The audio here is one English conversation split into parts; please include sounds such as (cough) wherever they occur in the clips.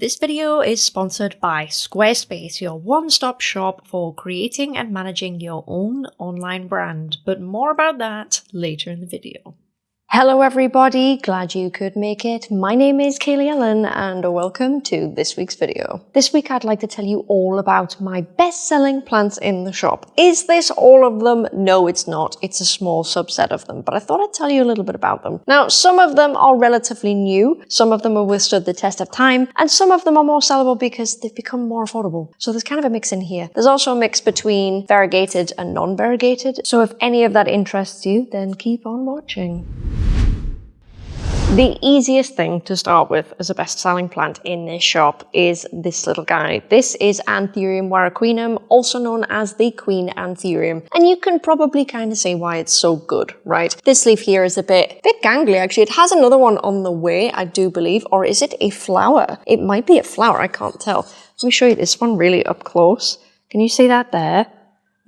This video is sponsored by Squarespace, your one-stop shop for creating and managing your own online brand, but more about that later in the video. Hello everybody, glad you could make it. My name is Kaylee Ellen and welcome to this week's video. This week I'd like to tell you all about my best-selling plants in the shop. Is this all of them? No, it's not. It's a small subset of them, but I thought I'd tell you a little bit about them. Now, some of them are relatively new, some of them have withstood the test of time, and some of them are more sellable because they've become more affordable. So there's kind of a mix in here. There's also a mix between variegated and non-variegated. So if any of that interests you, then keep on watching. The easiest thing to start with as a best-selling plant in this shop is this little guy. This is Anthurium warocqueanum, also known as the Queen Anthurium. And you can probably kind of see why it's so good, right? This leaf here is a bit, bit gangly actually. It has another one on the way, I do believe, or is it a flower? It might be a flower, I can't tell. Let me show you this one really up close. Can you see that there?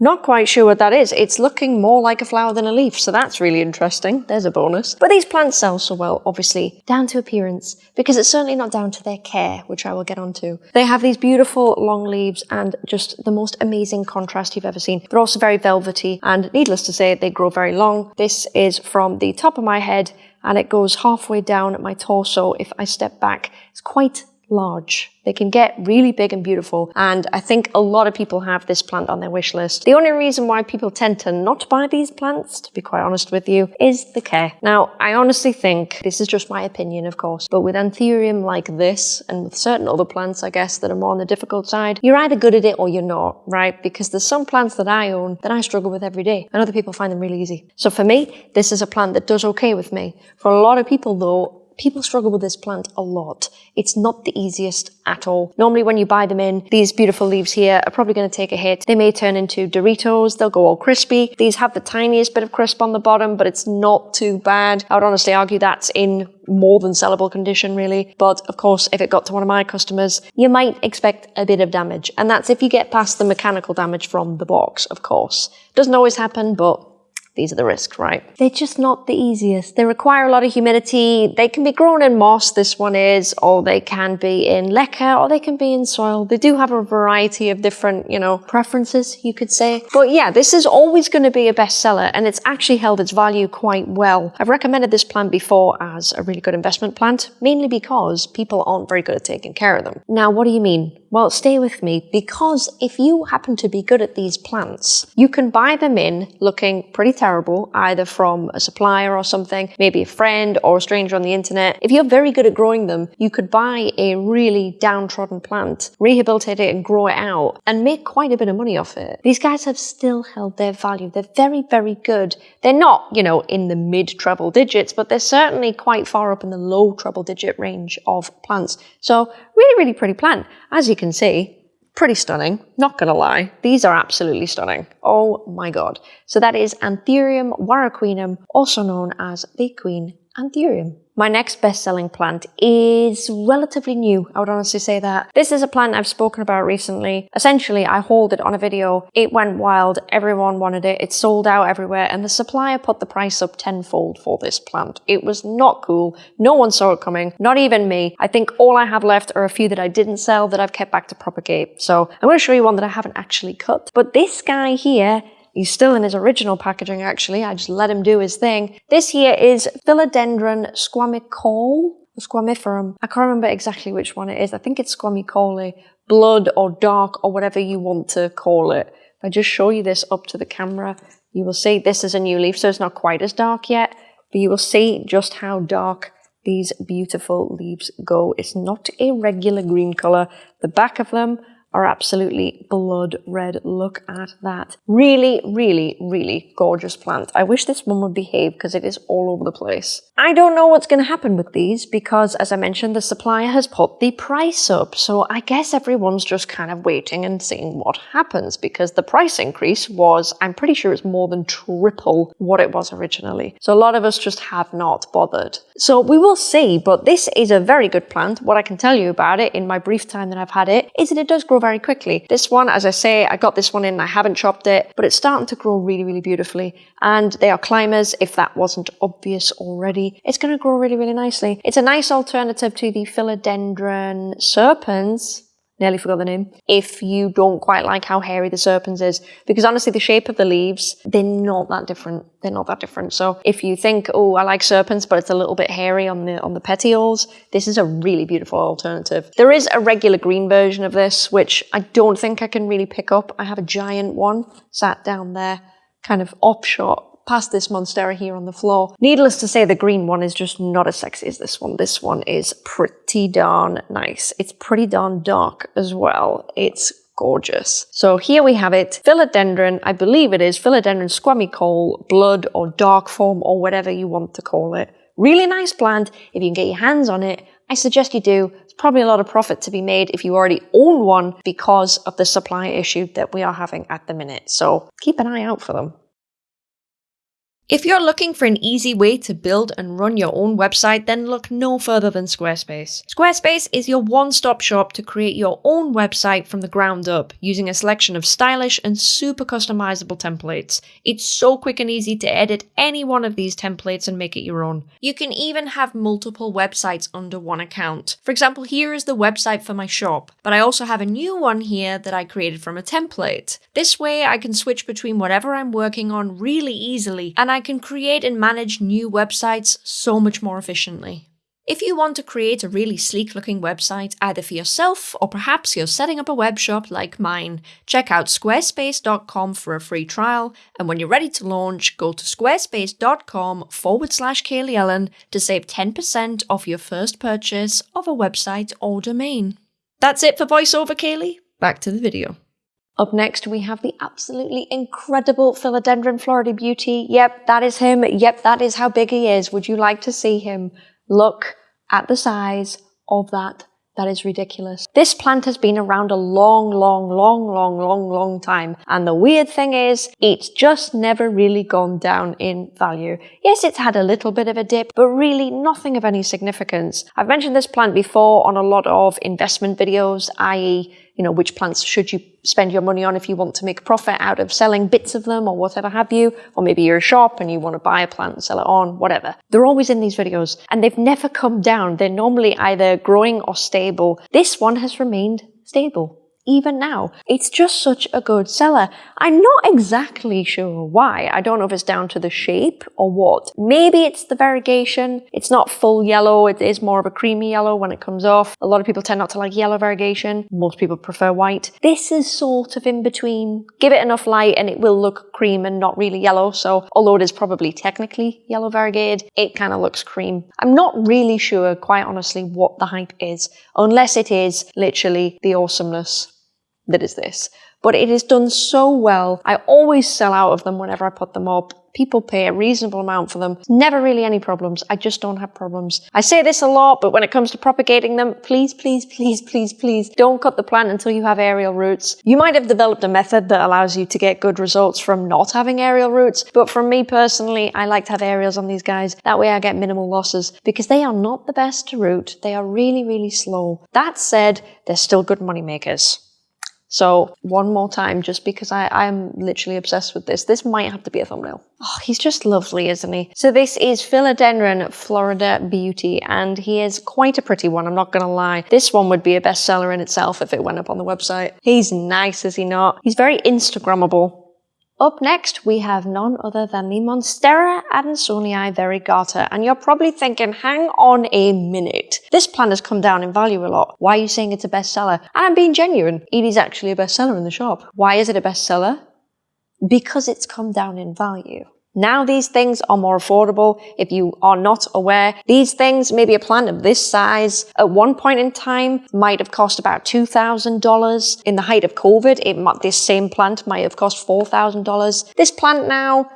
Not quite sure what that is. It's looking more like a flower than a leaf, so that's really interesting. There's a bonus. But these plants sell so well, obviously, down to appearance, because it's certainly not down to their care, which I will get onto. They have these beautiful long leaves and just the most amazing contrast you've ever seen. They're also very velvety, and needless to say, they grow very long. This is from the top of my head, and it goes halfway down my torso. If I step back, it's quite large. They can get really big and beautiful. And I think a lot of people have this plant on their wish list. The only reason why people tend to not buy these plants, to be quite honest with you, is the care. Now, I honestly think, this is just my opinion, of course, but with Anthurium like this, and with certain other plants, I guess, that are more on the difficult side, you're either good at it or you're not, right? Because there's some plants that I own that I struggle with every day, and other people find them really easy. So for me, this is a plant that does okay with me. For a lot of people, though, People struggle with this plant a lot. It's not the easiest at all. Normally when you buy them in, these beautiful leaves here are probably going to take a hit. They may turn into Doritos, they'll go all crispy. These have the tiniest bit of crisp on the bottom, but it's not too bad. I would honestly argue that's in more than sellable condition really. But of course, if it got to one of my customers, you might expect a bit of damage. And that's if you get past the mechanical damage from the box, of course. Doesn't always happen, but these are the risks, right? They're just not the easiest. They require a lot of humidity. They can be grown in moss, this one is, or they can be in leca, or they can be in soil. They do have a variety of different, you know, preferences, you could say. But yeah, this is always going to be a bestseller, and it's actually held its value quite well. I've recommended this plant before as a really good investment plant, mainly because people aren't very good at taking care of them. Now, what do you mean? Well, stay with me, because if you happen to be good at these plants, you can buy them in looking pretty terrible, either from a supplier or something, maybe a friend or a stranger on the internet. If you're very good at growing them, you could buy a really downtrodden plant, rehabilitate it and grow it out and make quite a bit of money off it. These guys have still held their value. They're very, very good. They're not, you know, in the mid treble digits, but they're certainly quite far up in the low treble digit range of plants. So really, really pretty plant. As you can see, Pretty stunning, not gonna lie. These are absolutely stunning. Oh my god. So that is Anthurium warocqueanum, also known as the Queen Anthurium. My next best-selling plant is relatively new, I would honestly say that. This is a plant I've spoken about recently. Essentially, I hauled it on a video, it went wild, everyone wanted it, it sold out everywhere, and the supplier put the price up tenfold for this plant. It was not cool, no one saw it coming, not even me. I think all I have left are a few that I didn't sell that I've kept back to propagate. So I'm going to show you one that I haven't actually cut. But this guy here He's still in his original packaging, actually. I just let him do his thing. This here is Philodendron squamicaule, squamiferum. I can't remember exactly which one it is. I think it's squamicaule, blood or dark or whatever you want to call it. If I just show you this up to the camera, you will see this is a new leaf, so it's not quite as dark yet, but you will see just how dark these beautiful leaves go. It's not a regular green color. The back of them are absolutely blood red. Look at that. Really, really, really gorgeous plant. I wish this one would behave because it is all over the place. I don't know what's going to happen with these because, as I mentioned, the supplier has put the price up. So I guess everyone's just kind of waiting and seeing what happens because the price increase was, I'm pretty sure it's more than triple what it was originally. So a lot of us just have not bothered. So we will see, but this is a very good plant. What I can tell you about it in my brief time that I've had it is that it does grow very quickly. This one, as I say, I got this one in, I haven't chopped it, but it's starting to grow really, really beautifully. And they are climbers, if that wasn't obvious already. It's going to grow really, really nicely. It's a nice alternative to the philodendron serpens nearly forgot the name, if you don't quite like how hairy the serpens is. Because honestly, the shape of the leaves, they're not that different. They're not that different. So if you think, oh, I like serpens, but it's a little bit hairy on the on the petioles, this is a really beautiful alternative. There is a regular green version of this, which I don't think I can really pick up. I have a giant one sat down there, kind of off offshot past this Monstera here on the floor. Needless to say, the green one is just not as sexy as this one. This one is pretty darn nice. It's pretty darn dark as well. It's gorgeous. So here we have it, philodendron, I believe it is philodendron squamicaule, blood or dark form or whatever you want to call it. Really nice plant. If you can get your hands on it, I suggest you do. It's probably a lot of profit to be made if you already own one because of the supply issue that we are having at the minute. So keep an eye out for them. If you're looking for an easy way to build and run your own website, then look no further than Squarespace. Squarespace is your one-stop shop to create your own website from the ground up, using a selection of stylish and super customizable templates. It's so quick and easy to edit any one of these templates and make it your own. You can even have multiple websites under one account. For example, here is the website for my shop, but I also have a new one here that I created from a template. This way I can switch between whatever I'm working on really easily, and I can create and manage new websites so much more efficiently. If you want to create a really sleek looking website either for yourself or perhaps you're setting up a web shop like mine, check out squarespace.com for a free trial and when you're ready to launch, go to squarespace.com forward slash Kaylee Ellen to save 10% off your first purchase of a website or domain. That's it for VoiceOver Kaylee, back to the video. Up next, we have the absolutely incredible Philodendron Florida Beauty. Yep, that is him. Yep, that is how big he is. Would you like to see him? Look at the size of that. That is ridiculous. This plant has been around a long, long, long, long, long, long time. And the weird thing is, it's just never really gone down in value. Yes, it's had a little bit of a dip, but really nothing of any significance. I've mentioned this plant before on a lot of investment videos, i.e you know, which plants should you spend your money on if you want to make profit out of selling bits of them or whatever have you, or maybe you're a shop and you want to buy a plant and sell it on, whatever. They're always in these videos and they've never come down. They're normally either growing or stable. This one has remained stable even now. It's just such a good seller. I'm not exactly sure why. I don't know if it's down to the shape or what. Maybe it's the variegation. It's not full yellow. It is more of a creamy yellow when it comes off. A lot of people tend not to like yellow variegation. Most people prefer white. This is sort of in between. Give it enough light and it will look cream and not really yellow. So although it is probably technically yellow variegated, it kind of looks cream. I'm not really sure, quite honestly, what the hype is, unless it is literally the awesomeness that is this. But it is done so well. I always sell out of them whenever I put them up. People pay a reasonable amount for them. Never really any problems. I just don't have problems. I say this a lot, but when it comes to propagating them, please, please, (laughs) please, please, please don't cut the plant until you have aerial roots. You might have developed a method that allows you to get good results from not having aerial roots, but for me personally, I like to have aerials on these guys. That way I get minimal losses because they are not the best to root. They are really, really slow. That said, they're still good money makers. So one more time, just because I, I'm literally obsessed with this. This might have to be a thumbnail. Oh, he's just lovely, isn't he? So this is Philodendron Florida Beauty, and he is quite a pretty one, I'm not gonna lie. This one would be a bestseller in itself if it went up on the website. He's nice, is he not? He's very Instagrammable. Up next, we have none other than the Monstera adansonii variegata, and you're probably thinking, hang on a minute. This plant has come down in value a lot. Why are you saying it's a bestseller? And I'm being genuine. It is actually a bestseller in the shop. Why is it a bestseller? Because it's come down in value. Now these things are more affordable. If you are not aware, these things, maybe a plant of this size, at one point in time might have cost about $2,000. In the height of COVID, it might, this same plant might have cost $4,000. This plant now,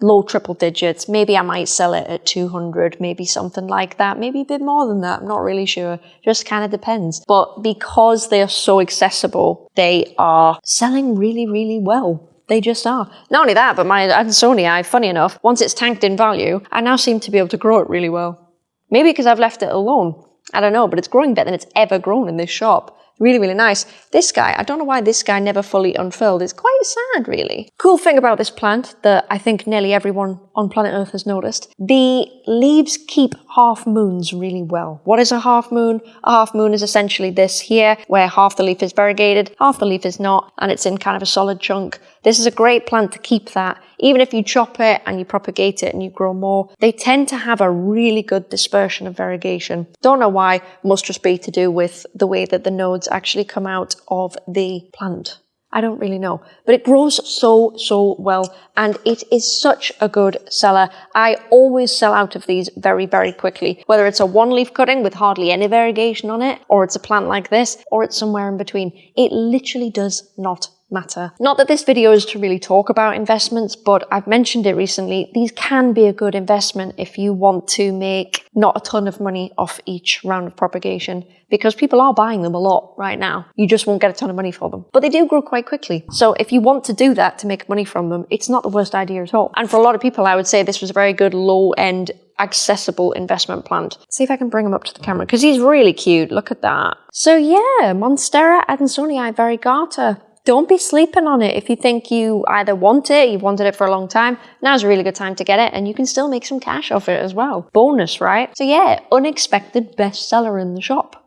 low triple digits. Maybe I might sell it at 200, maybe something like that. Maybe a bit more than that. I'm not really sure. Just kind of depends. But because they are so accessible, they are selling really, really well. They just are. Not only that, but my Adansonii, funny enough, once it's tanked in value, I now seem to be able to grow it really well. Maybe because I've left it alone. I don't know, but it's growing better than it's ever grown in this shop. Really, really nice. This guy, I don't know why this guy never fully unfurled. It's quite sad, really. Cool thing about this plant that I think nearly everyone on planet Earth has noticed, the leaves keep half moons really well. What is a half moon? A half moon is essentially this here, where half the leaf is variegated, half the leaf is not, and it's in kind of a solid chunk. This is a great plant to keep that. Even if you chop it and you propagate it and you grow more, they tend to have a really good dispersion of variegation. Don't know why, must just be to do with the way that the nodes actually come out of the plant. I don't really know, but it grows so, so well and it is such a good seller. I always sell out of these very, very quickly, whether it's a one leaf cutting with hardly any variegation on it, or it's a plant like this, or it's somewhere in between. It literally does not matter. Not that this video is to really talk about investments, but I've mentioned it recently. These can be a good investment if you want to make not a ton of money off each round of propagation because people are buying them a lot right now. You just won't get a ton of money for them, but they do grow quite quickly. So if you want to do that to make money from them, it's not the worst idea at all. And for a lot of people, I would say this was a very good low end accessible investment plant. see if I can bring him up to the camera because he's really cute. Look at that. So yeah, Monstera adansonii variegata. Don't be sleeping on it. If you think you either want it, you've wanted it for a long time, now's a really good time to get it and you can still make some cash off it as well. Bonus, right? So yeah, unexpected bestseller in the shop.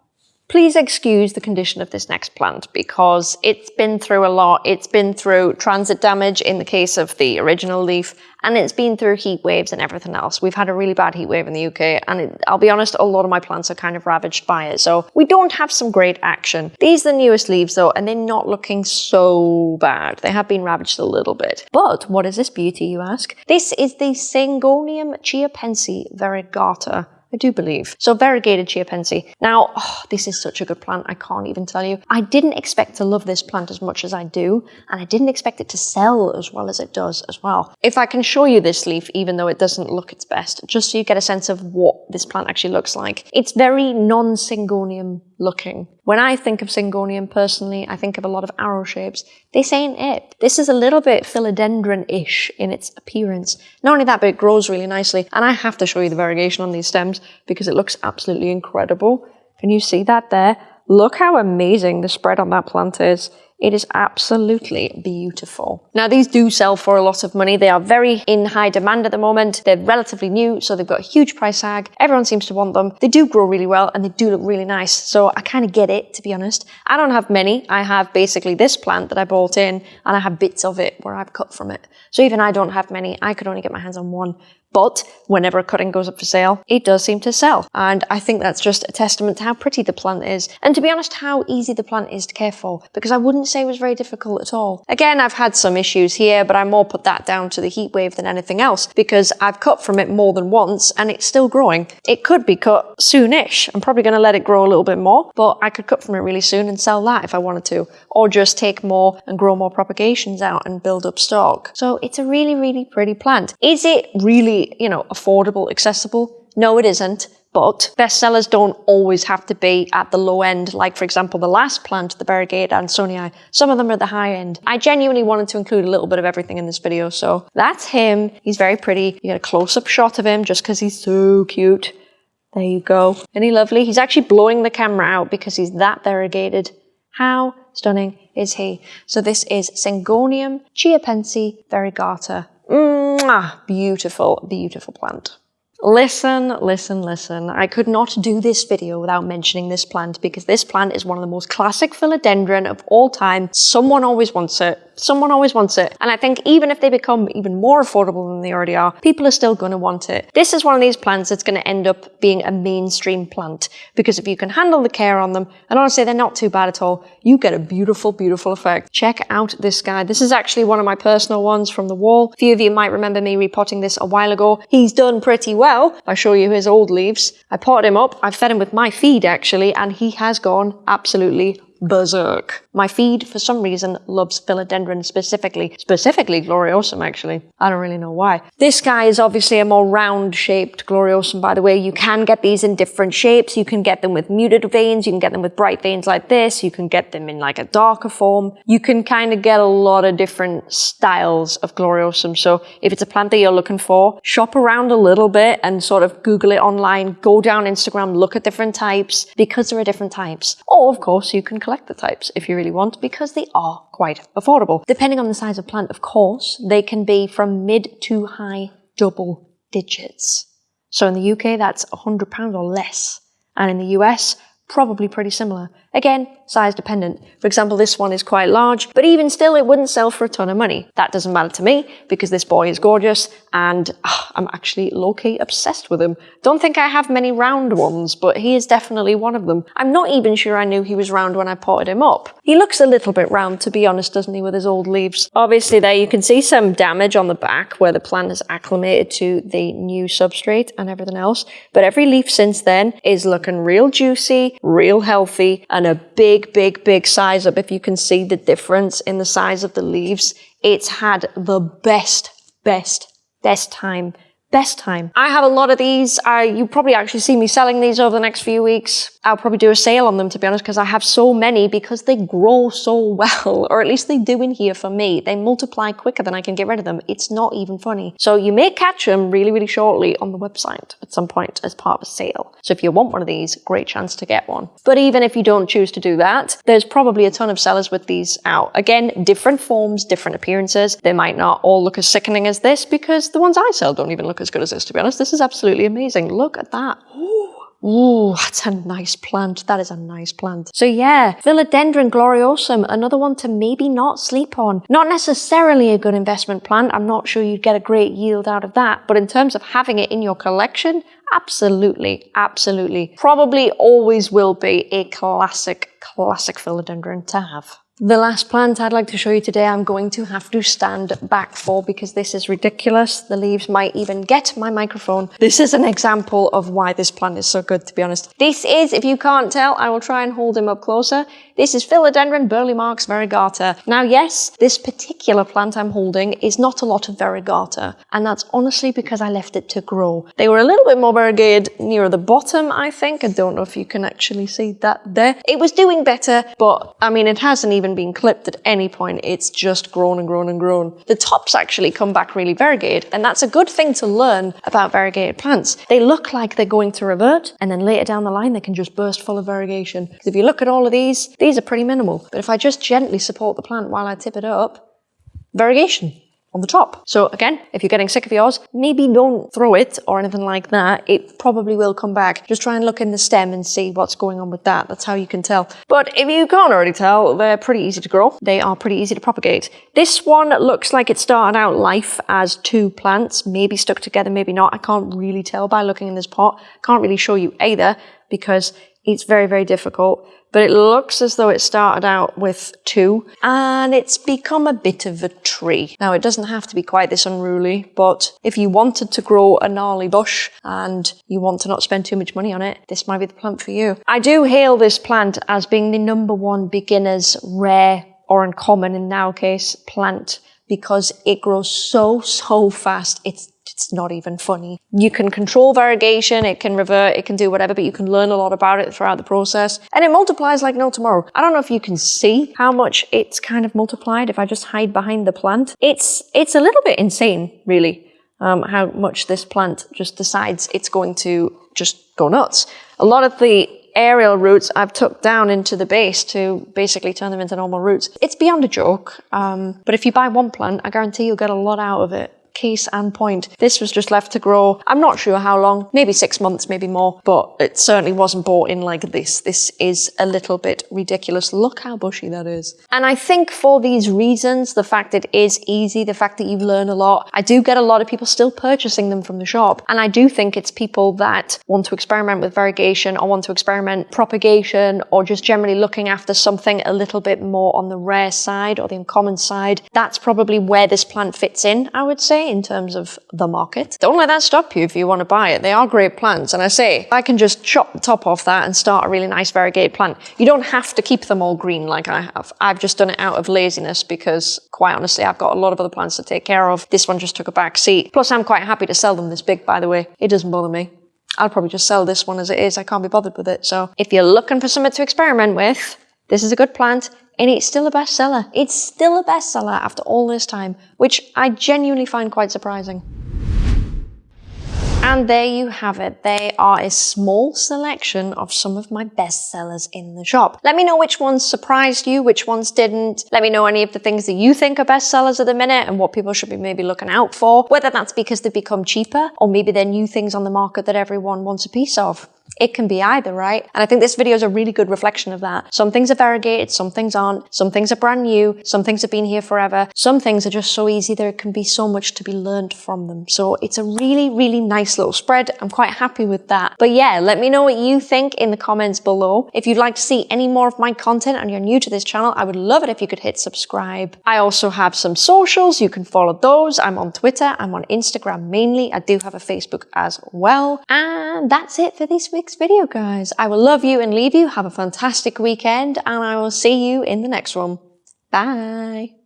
Please excuse the condition of this next plant because it's been through a lot. It's been through transit damage in the case of the original leaf, and it's been through heat waves and everything else. We've had a really bad heat wave in the UK, and it, I'll be honest, a lot of my plants are kind of ravaged by it. So we don't have some great action. These are the newest leaves though, and they're not looking so bad. They have been ravaged a little bit. But what is this beauty, you ask? This is the Syngonium chiapense variegata. I do believe. So variegated chiapense. Now, oh, this is such a good plant, I can't even tell you. I didn't expect to love this plant as much as I do, and I didn't expect it to sell as well as it does as well. If I can show you this leaf, even though it doesn't look its best, just so you get a sense of what this plant actually looks like. It's very non-syngonium looking. When I think of syngonium personally, I think of a lot of arrow shapes. This ain't it. This is a little bit philodendron-ish in its appearance. Not only that, but it grows really nicely. And I have to show you the variegation on these stems because it looks absolutely incredible. Can you see that there? Look how amazing the spread on that plant is. It is absolutely beautiful. Now these do sell for a lot of money. They are very in high demand at the moment. They're relatively new, so they've got a huge price tag. Everyone seems to want them. They do grow really well and they do look really nice. So I kind of get it, to be honest. I don't have many. I have basically this plant that I bought in and I have bits of it where I've cut from it. So even I don't have many. I could only get my hands on one. But whenever a cutting goes up for sale, it does seem to sell. And I think that's just a testament to how pretty the plant is. And to be honest, how easy the plant is to care for. Because I wouldn't say it was very difficult at all. Again, I've had some issues here, but I more put that down to the heat wave than anything else. Because I've cut from it more than once and it's still growing. It could be cut soonish. I'm probably going to let it grow a little bit more, but I could cut from it really soon and sell that if I wanted to. Or just take more and grow more propagations out and build up stock. So it's a really, really pretty plant. Is it really you know, affordable, accessible? No, it isn't. But bestsellers don't always have to be at the low end. Like, for example, the last plant, the Variegata Adansonii, some of them are at the high end. I genuinely wanted to include a little bit of everything in this video. So that's him. He's very pretty. You get a close-up shot of him just because he's so cute. There you go. Isn't he lovely? He's actually blowing the camera out because he's that variegated. How stunning is he? So this is Syngonium chiapense variegata Mwah! Beautiful, beautiful plant. Listen, listen, listen. I could not do this video without mentioning this plant because this plant is one of the most classic philodendron of all time. Someone always wants it. Someone always wants it. And I think even if they become even more affordable than they already are, people are still going to want it. This is one of these plants that's going to end up being a mainstream plant because if you can handle the care on them, and honestly, they're not too bad at all, you get a beautiful, beautiful effect. Check out this guy. This is actually one of my personal ones from the wall. A few of you might remember me repotting this a while ago. He's done pretty well. I show you his old leaves. I potted him up. I've fed him with my feed actually, and he has gone absolutely berserk. My feed, for some reason, loves philodendron specifically. Specifically gloriosum, actually. I don't really know why. This guy is obviously a more round-shaped gloriosum, by the way. You can get these in different shapes. You can get them with muted veins. You can get them with bright veins like this. You can get them in like a darker form. You can kind of get a lot of different styles of gloriosum. So if it's a plant that you're looking for, shop around a little bit and sort of Google it online. Go down Instagram, look at different types because there are different types. Or, of course, you can collector types if you really want because they are quite affordable. Depending on the size of plant, of course, they can be from mid to high double digits. So in the UK, that's £100 or less. And in the US, probably pretty similar. Again, size dependent. For example, this one is quite large, but even still, it wouldn't sell for a ton of money. That doesn't matter to me because this boy is gorgeous and oh, I'm actually low-key obsessed with him. Don't think I have many round ones, but he is definitely one of them. I'm not even sure I knew he was round when I potted him up. He looks a little bit round, to be honest, doesn't he, with his old leaves? Obviously, there you can see some damage on the back where the plant has acclimated to the new substrate and everything else. But every leaf since then is looking real juicy, real healthy, and a big, big, big size up. If you can see the difference in the size of the leaves, it's had the best, best, best time best time. I have a lot of these. Uh, you probably actually see me selling these over the next few weeks. I'll probably do a sale on them to be honest because I have so many because they grow so (laughs) well or at least they do in here for me. They multiply quicker than I can get rid of them. It's not even funny. So you may catch them really really shortly on the website at some point as part of a sale. So if you want one of these, great chance to get one. But even if you don't choose to do that, there's probably a ton of sellers with these out. Again, different forms, different appearances. They might not all look as sickening as this because the ones I sell don't even look as good as this, to be honest. This is absolutely amazing. Look at that. Ooh, that's a nice plant. That is a nice plant. So yeah, Philodendron gloriosum, another one to maybe not sleep on. Not necessarily a good investment plant. I'm not sure you'd get a great yield out of that. But in terms of having it in your collection, absolutely, absolutely. Probably always will be a classic, classic philodendron to have. The last plant I'd like to show you today I'm going to have to stand back for because this is ridiculous. The leaves might even get my microphone. This is an example of why this plant is so good to be honest. This is, if you can't tell, I will try and hold him up closer. This is Philodendron Burle-Marx variegata. Now yes, this particular plant I'm holding is not a lot of variegata and that's honestly because I left it to grow. They were a little bit more variegated near the bottom I think. I don't know if you can actually see that there. It was doing better but I mean it hasn't even even been clipped at any point. It's just grown and grown and grown. The tops actually come back really variegated, and that's a good thing to learn about variegated plants. They look like they're going to revert, and then later down the line, they can just burst full of variegation. Because if you look at all of these, these are pretty minimal. But if I just gently support the plant while I tip it up, variegation on the top. So again, if you're getting sick of yours, maybe don't throw it or anything like that. It probably will come back. Just try and look in the stem and see what's going on with that. That's how you can tell. But if you can't already tell, they're pretty easy to grow. They are pretty easy to propagate. This one looks like it started out life as two plants, maybe stuck together, maybe not. I can't really tell by looking in this pot. Can't really show you either because it's very, very difficult but it looks as though it started out with two and it's become a bit of a tree. Now it doesn't have to be quite this unruly, but if you wanted to grow a gnarly bush and you want to not spend too much money on it, this might be the plant for you. I do hail this plant as being the number one beginner's rare or uncommon in our case plant because it grows so, so fast. It's it's not even funny. You can control variegation, it can revert, it can do whatever, but you can learn a lot about it throughout the process. And it multiplies like no tomorrow. I don't know if you can see how much it's kind of multiplied if I just hide behind the plant. It's, it's a little bit insane, really, um, how much this plant just decides it's going to just go nuts. A lot of the aerial roots I've took down into the base to basically turn them into normal roots. It's beyond a joke, um, but if you buy one plant, I guarantee you'll get a lot out of it case and point. This was just left to grow. I'm not sure how long, maybe six months, maybe more, but it certainly wasn't bought in like this. This is a little bit ridiculous. Look how bushy that is. And I think for these reasons, the fact it is easy, the fact that you learn a lot, I do get a lot of people still purchasing them from the shop. And I do think it's people that want to experiment with variegation or want to experiment propagation or just generally looking after something a little bit more on the rare side or the uncommon side. That's probably where this plant fits in, I would say in terms of the market. Don't let that stop you if you want to buy it. They are great plants. And I say, I can just chop the top off that and start a really nice variegated plant. You don't have to keep them all green like I have. I've just done it out of laziness because quite honestly, I've got a lot of other plants to take care of. This one just took a back seat. Plus, I'm quite happy to sell them this big, by the way. It doesn't bother me. I'll probably just sell this one as it is. I can't be bothered with it. So if you're looking for something to experiment with, this is a good plant and it's still a bestseller. It's still a bestseller after all this time, which I genuinely find quite surprising. And there you have it. They are a small selection of some of my best sellers in the shop. Let me know which ones surprised you, which ones didn't. Let me know any of the things that you think are best sellers at the minute and what people should be maybe looking out for. Whether that's because they've become cheaper or maybe they're new things on the market that everyone wants a piece of. It can be either, right? And I think this video is a really good reflection of that. Some things are variegated, some things aren't. Some things are brand new, some things have been here forever. Some things are just so easy there can be so much to be learned from them. So it's a really, really nice little spread. I'm quite happy with that. But yeah, let me know what you think in the comments below. If you'd like to see any more of my content and you're new to this channel, I would love it if you could hit subscribe. I also have some socials. You can follow those. I'm on Twitter. I'm on Instagram mainly. I do have a Facebook as well. And that's it for this week's video, guys. I will love you and leave you. Have a fantastic weekend and I will see you in the next one. Bye.